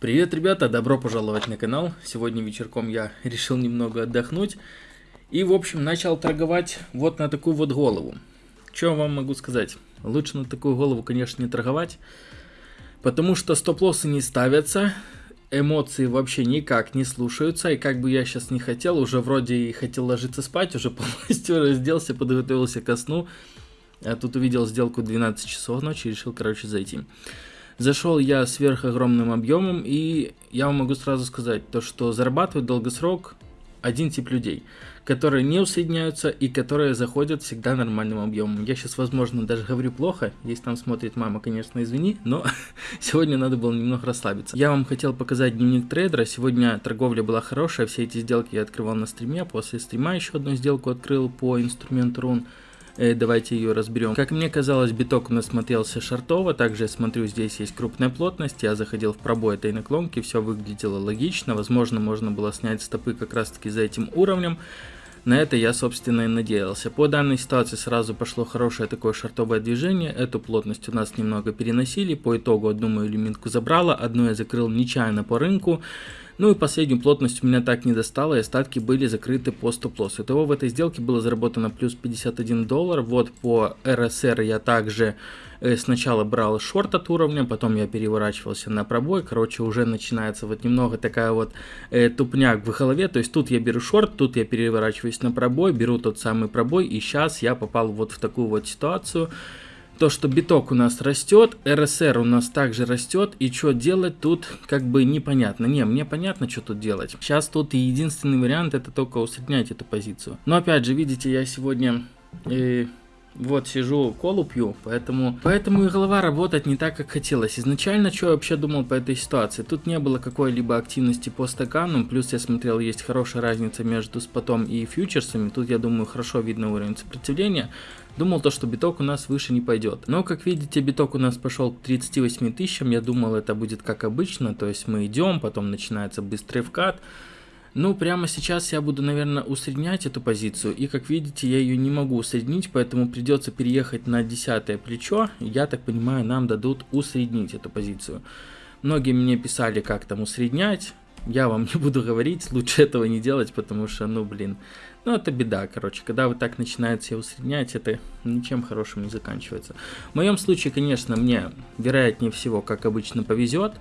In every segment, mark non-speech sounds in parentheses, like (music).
Привет, ребята! Добро пожаловать на канал. Сегодня вечерком я (laughs) решил немного отдохнуть. И, в общем, начал торговать вот на такую вот голову. Что вам могу сказать? Лучше на такую голову, конечно, не торговать. Потому что стоп-лоссы не ставятся. Эмоции вообще никак не слушаются. И как бы я сейчас не хотел, уже вроде и хотел ложиться спать, уже (laughs) полностью разделся, подготовился ко сну. А тут увидел сделку 12 часов ночи и решил, короче, зайти. Зашел я сверх огромным объемом, и я вам могу сразу сказать, то что зарабатывает долгосрок один тип людей, которые не усредняются и которые заходят всегда нормальным объемом. Я сейчас, возможно, даже говорю плохо, если там смотрит мама, конечно, извини, но (laughs) сегодня надо было немного расслабиться. Я вам хотел показать дневник трейдера, сегодня торговля была хорошая, все эти сделки я открывал на стриме, после стрима еще одну сделку открыл по инструменту рун. Э, давайте ее разберем. Как мне казалось, биток у нас смотрелся шартово, также я смотрю, здесь есть крупная плотность, я заходил в пробой этой наклонки, все выглядело логично, возможно, можно было снять стопы как раз таки за этим уровнем. На это я, собственно, и надеялся. По данной ситуации сразу пошло хорошее такое шартовое движение. Эту плотность у нас немного переносили. По итогу одну мою лимитку забрала, одну я закрыл нечаянно по рынку. Ну и последнюю плотность у меня так не достало, и остатки были закрыты по стоп-лоссу. Итого в этой сделке было заработано плюс 51 доллар. Вот по РСР я также э, сначала брал шорт от уровня, потом я переворачивался на пробой. Короче, уже начинается вот немного такая вот э, тупняк в голове. То есть тут я беру шорт, тут я переворачиваюсь на пробой, беру тот самый пробой, и сейчас я попал вот в такую вот ситуацию то, что биток у нас растет, РСР у нас также растет, и что делать тут как бы непонятно. Не, мне понятно, что тут делать. Сейчас тут единственный вариант это только усреднять эту позицию. Но опять же, видите, я сегодня... Э, вот сижу, колу пью, поэтому, поэтому и голова работать не так, как хотелось. Изначально, что я вообще думал по этой ситуации? Тут не было какой-либо активности по стаканам, плюс я смотрел, есть хорошая разница между спотом и фьючерсами. Тут, я думаю, хорошо видно уровень сопротивления. Думал то, что биток у нас выше не пойдет. Но, как видите, биток у нас пошел к 38 тысячам. Я думал, это будет как обычно. То есть мы идем, потом начинается быстрый вкат. Ну, прямо сейчас я буду, наверное, усреднять эту позицию. И, как видите, я ее не могу усреднить, поэтому придется переехать на десятое плечо. Я так понимаю, нам дадут усреднить эту позицию. Многие мне писали, как там усреднять. Я вам (laughs) не буду говорить, лучше этого не делать, потому что, ну, блин, ну, это беда, короче. Когда вы так начинаете усреднять, это ничем хорошим не заканчивается. В моем случае, конечно, мне, вероятнее всего, как обычно, повезет.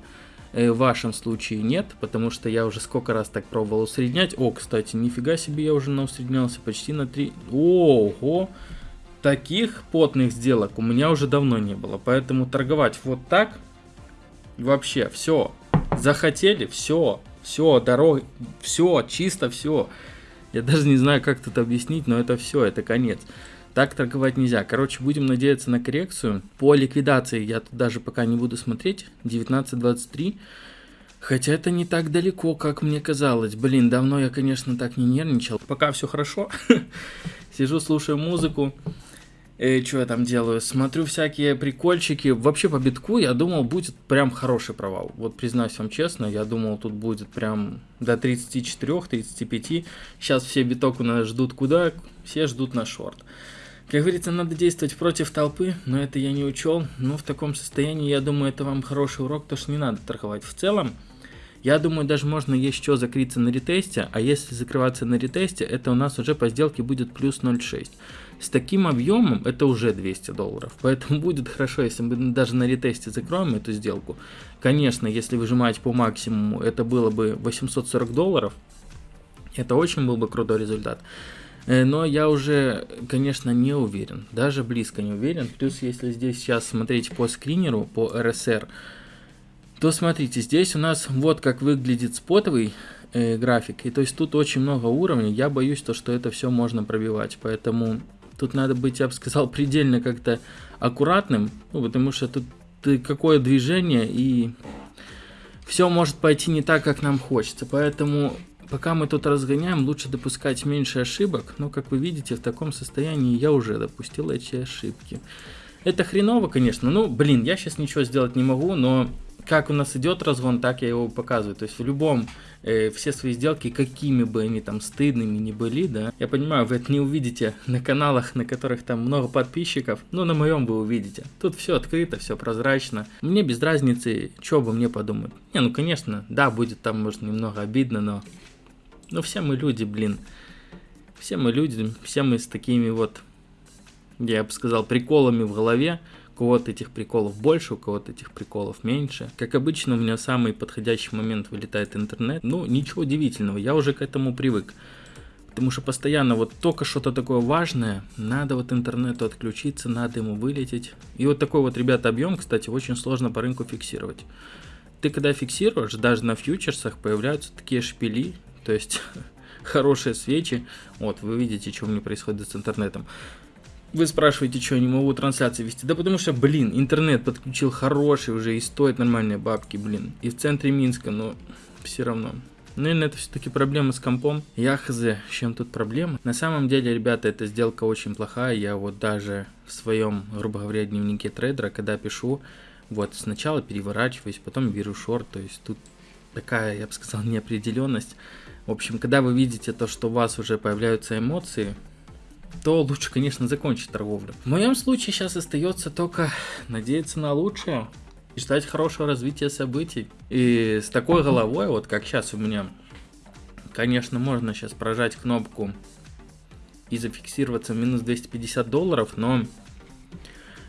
Э, в вашем случае нет, потому что я уже сколько раз так пробовал усреднять. О, кстати, нифига себе, я уже наусреднялся почти на 3... Ого! Таких потных сделок у меня уже давно не было. Поэтому торговать вот так, вообще, все. Захотели, все. Все, дорога, все, чисто все. Я даже не знаю, как тут объяснить, но это все, это конец. Так торговать нельзя. Короче, будем надеяться на коррекцию. По ликвидации я тут даже пока не буду смотреть. 19.23. Хотя это не так далеко, как мне казалось. Блин, давно я, конечно, так не нервничал. Пока все хорошо. (laughs) Сижу, слушаю музыку. И что я там делаю? Смотрю всякие прикольчики. Вообще по битку я думал будет прям хороший провал. Вот признаюсь вам честно, я думал тут будет прям до 34-35. Сейчас все биток у нас ждут куда? Все ждут на шорт. Как говорится, надо действовать против толпы, но это я не учел. Но в таком состоянии, я думаю, это вам хороший урок, то что не надо торговать. В целом, я думаю, даже можно что закрыться на ретесте, а если закрываться на ретесте, это у нас уже по сделке будет плюс 0,6. С таким объемом это уже 200 долларов. Поэтому (laughs) будет хорошо, если мы даже на ретесте закроем эту сделку. Конечно, если выжимать по максимуму, это было бы 840 долларов. Это очень был бы крутой результат. Э, но я уже, конечно, не уверен. Даже близко не уверен. Плюс, если здесь сейчас смотреть по скринеру, по RSR, то смотрите, здесь у нас вот как выглядит спотовый э, график. И то есть тут очень много уровней. Я боюсь, то, что это все можно пробивать. Поэтому Тут надо быть, я бы сказал, (laughs) предельно как-то аккуратным, ну, потому что тут какое движение и все может пойти не так, как нам хочется. Поэтому пока мы тут разгоняем, лучше допускать меньше ошибок. Но, как вы видите, в таком состоянии я уже допустил эти ошибки. Это хреново, конечно. Ну, блин, я сейчас ничего сделать не могу, но как у нас идет разгон, так я его показываю. То есть в любом, э, все свои сделки, какими бы они там стыдными ни были, да, я понимаю, вы это не увидите на каналах, на которых там много подписчиков, но на моем вы увидите. Тут все открыто, все прозрачно. Мне без разницы, что бы мне подумать. Не, ну конечно, да, будет там, может, немного обидно, но... Ну все мы люди, блин. Все мы люди, все мы с такими вот, я бы сказал, приколами в голове кого-то этих приколов больше, у кого-то этих приколов меньше. Как обычно, у меня самый подходящий момент вылетает интернет. Ну, ничего удивительного, я уже к этому привык. Потому что постоянно вот только что-то такое важное, надо вот интернету отключиться, надо ему вылететь. И вот такой вот, ребята, объем, кстати, очень сложно по рынку фиксировать. Ты когда фиксируешь, даже на фьючерсах появляются такие шпили, то есть (laughs) хорошие свечи. Вот, вы видите, что у меня происходит с интернетом. Вы спрашиваете, что не могу трансляции вести? Да потому что, блин, интернет подключил хороший уже и стоит нормальные бабки, блин. И в центре Минска, но все равно. Наверное, это все-таки проблема с компом. Я хз, с чем тут проблема. На самом деле, ребята, эта сделка очень плохая. Я вот даже в своем, грубо говоря, дневнике трейдера, когда пишу, вот сначала переворачиваюсь, потом беру шорт. То есть тут такая, я бы сказал, (laughs) неопределенность. В общем, когда вы видите то, что у вас уже появляются эмоции, то лучше, конечно, закончить торговлю. В моем случае сейчас остается только надеяться на лучшее и ждать хорошего развития событий. И с такой головой, вот как сейчас у меня, конечно, можно сейчас прожать кнопку и зафиксироваться в минус 250 долларов, но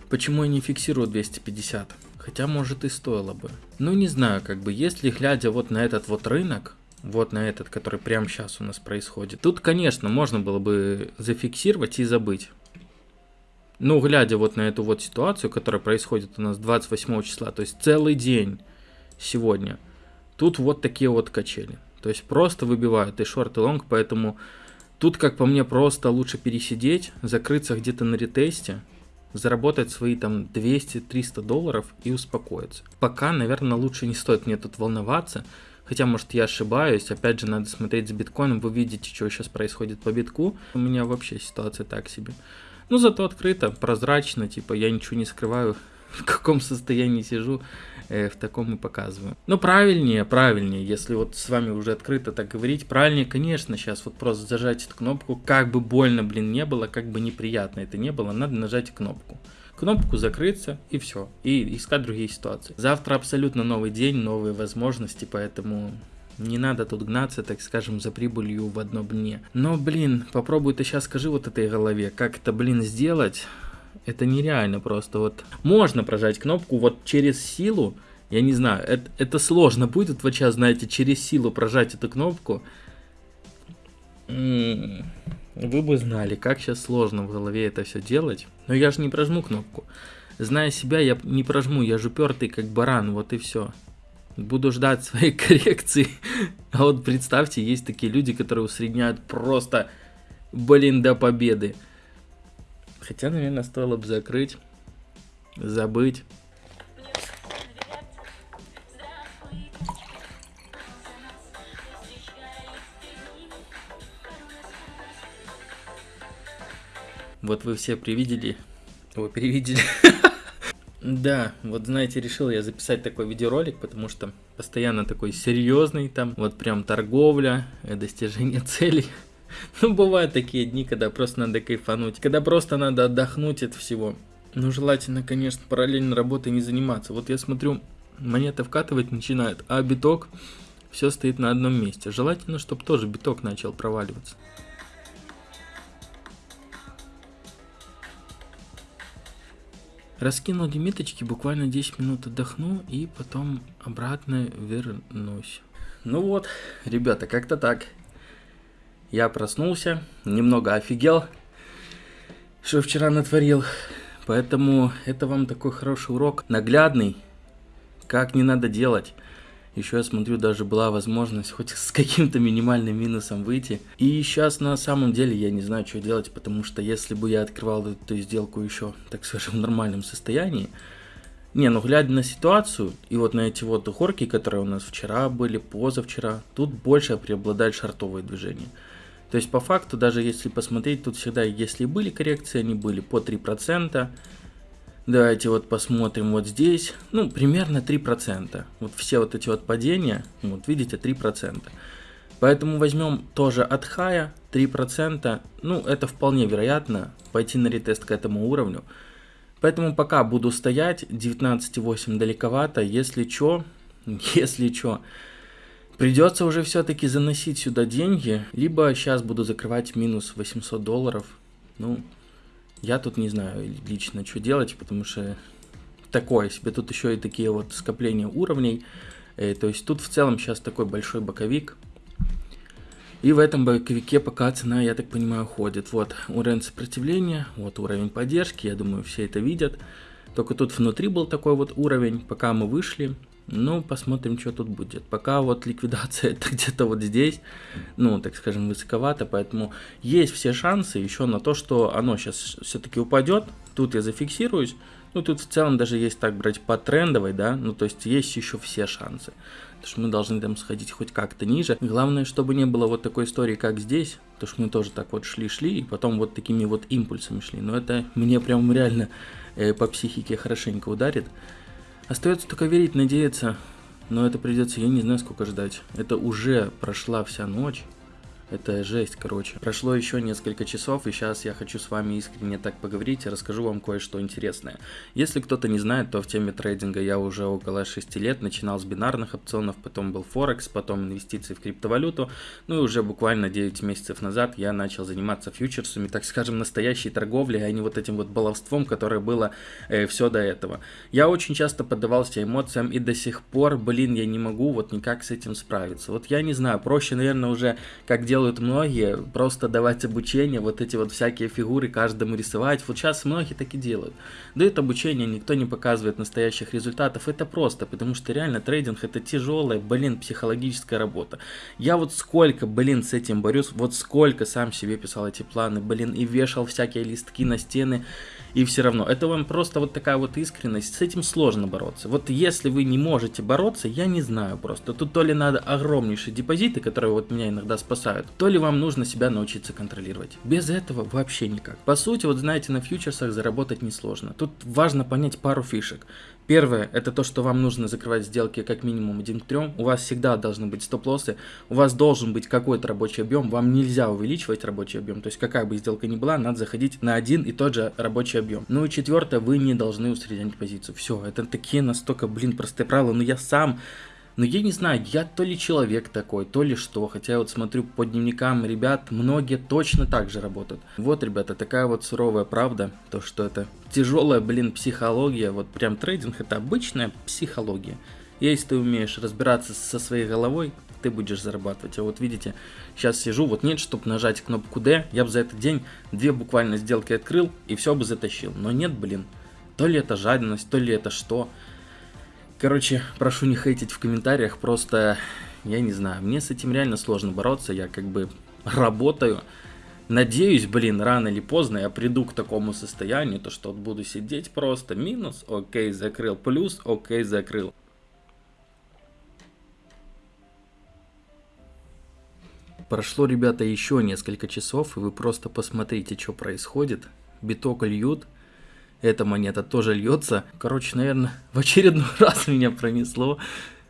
почему я не фиксирую 250? Хотя, может, и стоило бы. Ну, не знаю, как бы, если глядя вот на этот вот рынок, вот на этот, который прямо сейчас у нас происходит. Тут, конечно, можно было бы зафиксировать и забыть. Ну, глядя вот на эту вот ситуацию, которая происходит у нас 28 числа, то есть целый день сегодня, тут вот такие вот качели. То есть просто выбивают и шорт, и лонг, поэтому тут, как по мне, просто лучше пересидеть, закрыться где-то на ретесте, заработать свои там 200-300 долларов и успокоиться. Пока, наверное, лучше не стоит мне тут волноваться, Хотя, может, я ошибаюсь. Опять же, надо смотреть за биткоином. Вы видите, что сейчас происходит по битку. У меня вообще ситуация так себе. Ну, зато открыто, прозрачно. Типа, я ничего не скрываю, (laughs) в каком состоянии сижу. Э, в таком и показываю. Но правильнее, правильнее, если вот с вами уже открыто так говорить, правильнее, конечно, сейчас вот просто зажать эту кнопку, как бы больно, блин, не было, как бы неприятно это не было, надо нажать кнопку кнопку закрыться и все. И искать другие ситуации. Завтра абсолютно новый день, новые возможности, поэтому не надо тут гнаться, так скажем, за прибылью в одно дне. Но, блин, попробуй ты сейчас скажи вот этой голове, как это, блин, сделать. Это нереально просто. Вот можно прожать кнопку вот через силу. Я не знаю, это, это сложно будет вот сейчас, знаете, через силу прожать эту кнопку. М -м -м. Вы бы знали, как сейчас сложно в голове это все делать. Но я же не прожму кнопку. Зная себя, я не прожму, я же упертый как баран, вот и все. Буду ждать своей (laughs) коррекции. А вот представьте, есть такие люди, которые усредняют просто, блин, до победы. Хотя, наверное, стоило бы закрыть, забыть. Вот вы все привидели. Вы перевидели. (laughs) Да, вот знаете, решил я записать такой видеоролик, потому что постоянно такой серьезный там, вот прям торговля, э, достижение (laughs) целей. Ну, бывают такие дни, когда просто надо кайфануть, когда просто надо отдохнуть от всего. Ну, желательно, конечно, параллельно работой не заниматься. Вот я смотрю, монеты вкатывать начинают, а биток все стоит на одном месте. Желательно, чтобы тоже биток начал проваливаться. Раскинул лимиточки, буквально 10 минут отдохну и потом обратно вернусь. Ну вот, ребята, как-то так. Я проснулся, немного офигел, что вчера натворил. Поэтому это вам такой хороший урок, наглядный, как не надо делать. Еще я смотрю, даже была возможность хоть с каким-то минимальным минусом выйти. И сейчас на самом деле я не знаю, что делать, потому что если бы я открывал эту сделку еще, так скажем, в нормальном состоянии, не, ну глядя на ситуацию, и вот на эти вот горки, которые у нас вчера были, позавчера, тут больше преобладает шартовые движения. То есть по факту, даже если посмотреть, тут всегда, если были коррекции, они были по 3%, Давайте вот посмотрим вот здесь. Ну, примерно 3%. Вот все вот эти вот падения, вот видите, 3%. Поэтому возьмем тоже от хая 3%. Ну, это вполне вероятно пойти на ретест к этому уровню. Поэтому пока буду стоять, 19,8 далековато, если что, (laughs) если что, придется уже все-таки заносить сюда деньги, либо сейчас буду закрывать минус 800 долларов, ну, я тут не знаю лично, что делать, потому что такое себе, тут еще и такие вот скопления уровней, э, то есть тут в целом сейчас такой большой боковик, и в этом боковике пока цена, я так понимаю, ходит. Вот уровень сопротивления, вот уровень поддержки, я думаю, все это видят. Только тут внутри был такой вот уровень, пока мы вышли. Ну, посмотрим, что тут будет. Пока вот ликвидация (laughs) это где-то вот здесь, ну, так скажем, высоковато, поэтому есть все шансы еще на то, что оно сейчас все-таки упадет. Тут я зафиксируюсь. Ну, тут в целом даже есть так брать по трендовой, да, ну, то есть есть еще все шансы. Потому что мы должны там сходить хоть как-то ниже. Главное, чтобы не было вот такой истории, как здесь. Потому что мы тоже так вот шли-шли, и потом вот такими вот импульсами шли. Но это мне прям реально э, по психике хорошенько ударит. Остается только верить, надеяться. Но это придется, я не знаю, сколько ждать. Это уже прошла вся ночь. Это жесть, короче. Прошло еще несколько часов, и сейчас я хочу с вами искренне так поговорить и расскажу вам кое-что интересное. Если кто-то не знает, то в теме трейдинга я уже около 6 лет. Начинал с бинарных опционов, потом был Форекс, потом инвестиции в криптовалюту. Ну и уже буквально 9 месяцев назад я начал заниматься фьючерсами, так скажем, настоящей торговлей, а не вот этим вот баловством, которое было э, все до этого. Я очень часто поддавался эмоциям, и до сих пор, блин, я не могу вот никак с этим справиться. Вот я не знаю, проще, наверное, уже как делать делают многие, просто давать обучение, вот эти вот всякие фигуры каждому рисовать. Вот сейчас многие так и делают. Дают обучение, никто не показывает настоящих результатов. Это просто, потому что реально трейдинг это тяжелая, блин, психологическая работа. Я вот сколько, блин, с этим борюсь, вот сколько сам себе писал эти планы, блин, и вешал всякие листки на стены и все равно. Это вам просто вот такая вот искренность, с этим сложно бороться. Вот если вы не можете бороться, я не знаю просто. Тут то ли надо огромнейшие депозиты, которые вот меня иногда спасают, то ли вам нужно себя научиться контролировать. Без этого вообще никак. По сути, вот знаете, на фьючерсах заработать несложно. Тут важно понять пару фишек. Первое, это то, что вам нужно закрывать сделки как минимум 1 к 3. У вас всегда должны быть стоп-лоссы. У вас должен быть какой-то рабочий объем. Вам нельзя увеличивать рабочий объем. То есть какая бы сделка ни была, надо заходить на один и тот же рабочий объем. Ну и четвертое, вы не должны усреднять позицию. Все, это такие настолько, блин, простые правила. Но я сам но я не знаю, я то ли человек такой, то ли что. Хотя я вот смотрю по дневникам ребят, многие точно так же работают. Вот, ребята, такая вот суровая правда. То, что это тяжелая, блин, психология. Вот прям трейдинг это обычная психология. Если ты умеешь разбираться со своей головой, ты будешь зарабатывать. А вот видите, сейчас сижу, вот нет, чтобы нажать кнопку D, я бы за этот день две буквально сделки открыл и все бы затащил. Но нет, блин, то ли это жадность, то ли это что. Короче, прошу не хейтить в комментариях, просто, я не знаю, мне с этим реально сложно бороться, я как бы работаю. Надеюсь, блин, рано или поздно я приду к такому состоянию, то что буду сидеть просто, минус, окей, закрыл, плюс, окей, закрыл. Прошло, ребята, еще несколько часов, и вы просто посмотрите, что происходит. Биток льют, эта монета тоже льется. Короче, наверное, (laughs) в очередной раз меня пронесло.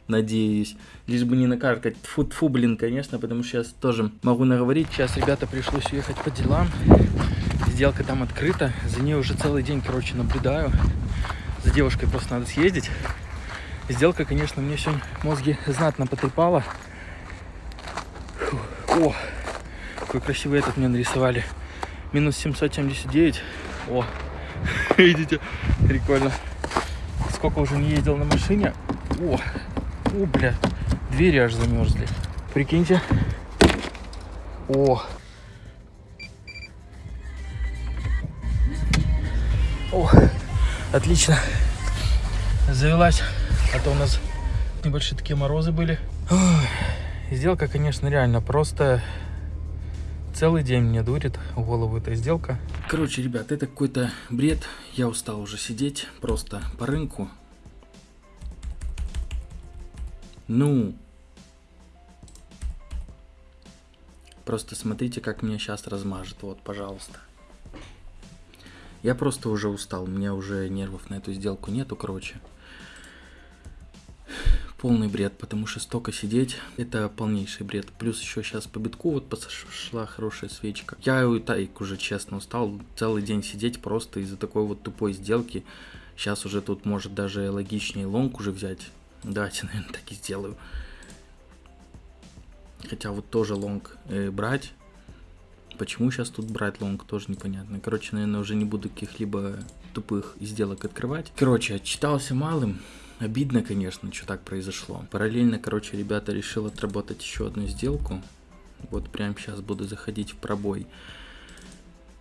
Надеюсь. Лишь бы не накаркать. Фу, фу, блин, конечно, потому что сейчас тоже могу наговорить. Сейчас, ребята, пришлось уехать по делам. Сделка там открыта. За ней уже целый день, короче, наблюдаю. За девушкой просто надо съездить. Сделка, конечно, мне сегодня мозги знатно потрепала. Фу. О, какой красивый этот мне нарисовали. Минус 779. О, (laughs) Видите, прикольно. Сколько уже не ездил на машине. О, о, бля, двери аж замерзли. Прикиньте. О. О, отлично. Завелась. А то у нас небольшие такие морозы были. Ой, сделка, конечно, реально просто Целый день мне дурит голову эта сделка. Короче, ребят, это какой-то бред. Я устал уже сидеть просто по рынку. Ну. Просто смотрите, как меня сейчас размажет. Вот, пожалуйста. Я просто уже устал, у меня уже нервов на эту сделку нету, короче. Полный бред, потому что столько сидеть, это полнейший бред. Плюс еще сейчас по битку вот пошла хорошая свечка. Я и так уже честно устал целый день сидеть просто из-за такой вот тупой сделки. Сейчас уже тут может даже логичнее лонг уже взять. Давайте, (laughs) наверное, так и сделаю. Хотя вот тоже лонг э, брать. Почему сейчас тут брать лонг, тоже непонятно. Короче, наверное, уже не буду каких-либо тупых сделок открывать. Короче, отчитался малым. Обидно, конечно, что так произошло. Параллельно, короче, ребята решил отработать еще одну сделку. Вот прямо сейчас буду заходить в пробой.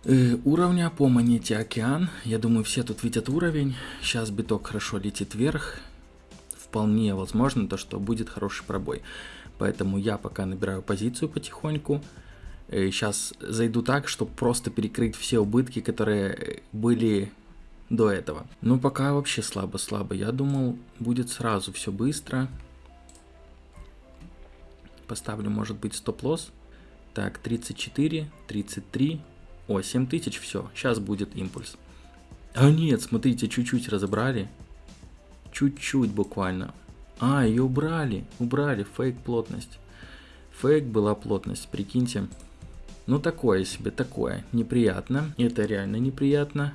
Э, уровня по монете Океан. Я думаю, все тут видят уровень. Сейчас биток хорошо летит вверх. Вполне возможно, то, что будет хороший пробой. Поэтому я пока набираю позицию потихоньку. Сейчас э, зайду так, чтобы просто перекрыть все убытки, которые были до этого. Ну, пока вообще слабо-слабо. Я думал, будет сразу все быстро. Поставлю, может быть, стоп-лосс. Так, 34, 33. О, 7000, все. Сейчас будет импульс. А нет, смотрите, чуть-чуть разобрали. Чуть-чуть буквально. А, ее убрали. Убрали. Фейк плотность. Фейк была плотность, прикиньте. Ну, такое себе, такое. Неприятно. Это реально неприятно.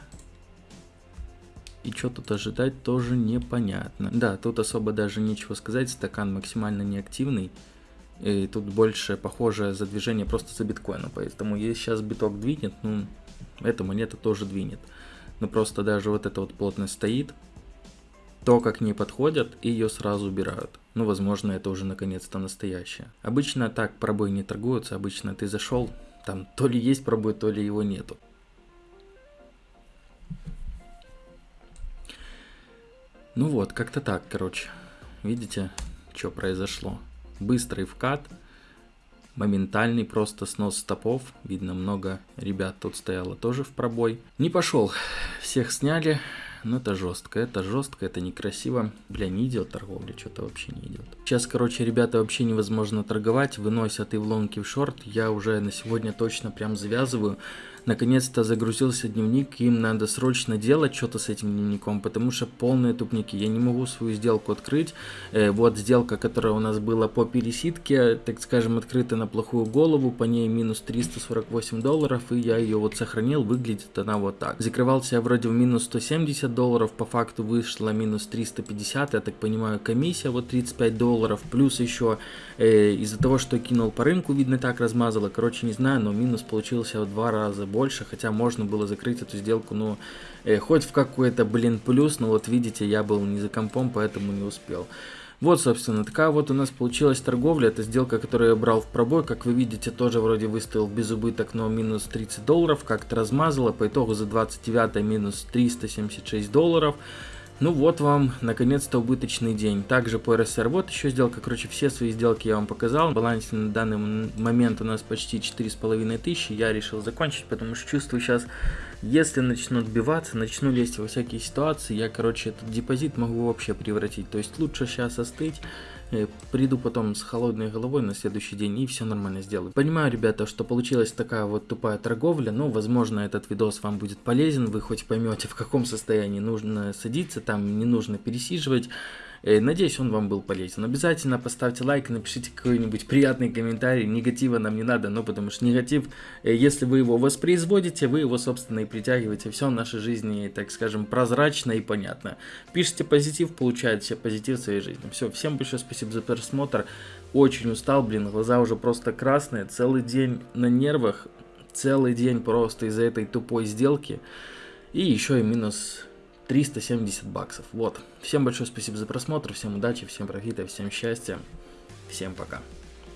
И что тут ожидать, тоже непонятно. Да, тут особо даже нечего сказать, стакан максимально неактивный. И тут больше похоже за движение просто за биткоином. Поэтому если сейчас биток двинет, ну, эта монета тоже двинет. Но просто даже вот эта вот плотность стоит, то, как к ней подходят, и ее сразу убирают. Ну, возможно, это уже наконец-то настоящее. Обычно так пробой не торгуются, обычно ты зашел, там то ли есть пробой, то ли его нету. Ну вот, как-то так, короче. Видите, что произошло? Быстрый вкат, моментальный просто снос стопов. Видно, много ребят тут стояло тоже в пробой. Не пошел, всех сняли. Но это жестко, это жестко, это некрасиво. Бля, не идет торговля, что-то вообще не идет. Сейчас, короче, ребята, вообще невозможно торговать. Выносят и в лонг, и в шорт. Я уже на сегодня точно прям завязываю наконец-то загрузился дневник, им надо срочно делать что-то с этим дневником, потому что полные тупники. Я не могу свою сделку открыть. Э, вот сделка, которая у нас была по пересидке, так скажем, открыта на плохую голову, по ней минус 348 долларов, и я ее вот сохранил, выглядит она вот так. Закрывался я вроде в минус 170 долларов, по факту вышло минус 350, я так понимаю, комиссия вот 35 долларов, плюс еще э, из-за того, что кинул по рынку, видно так размазало, короче, не знаю, но минус получился в два раза больше, хотя можно было закрыть эту сделку, ну, э, хоть в какой-то, блин, плюс, но вот видите, я был не за компом, поэтому не успел. Вот, собственно, такая вот у нас получилась торговля. Это сделка, которую я брал в пробой. Как вы видите, тоже вроде выставил без убыток, но минус 30 долларов. Как-то размазало. По итогу за 29 минус 376 долларов. Ну вот вам, наконец-то, убыточный день. Также по РСР, вот еще сделка, короче, все свои сделки я вам показал. В балансе на данный момент у нас почти 4,5 тысячи. Я решил закончить, потому что чувствую сейчас, если начну отбиваться, начну лезть во всякие ситуации, я, короче, этот депозит могу вообще превратить. То есть лучше сейчас остыть, приду потом с холодной головой на следующий день и все нормально сделаю. Понимаю, ребята, что получилась такая вот тупая торговля, но, возможно, этот видос вам будет полезен, вы хоть поймете, в каком состоянии нужно садиться, там не нужно пересиживать. Э, надеюсь, он вам был полезен. Обязательно поставьте лайк, напишите какой-нибудь приятный комментарий. Негатива нам не надо, но потому что негатив, э, если вы его воспроизводите, вы его, собственно, и притягиваете. Все в нашей жизни, так скажем, прозрачно и понятно. Пишите позитив, получаете позитив в своей жизни. Все, всем большое спасибо за просмотр. Очень устал, блин, глаза уже просто красные. Целый день на нервах. Целый день просто из-за этой тупой сделки. И еще и минус 370 баксов. Вот. Всем большое спасибо за просмотр, всем удачи, всем профита, всем счастья. Всем пока.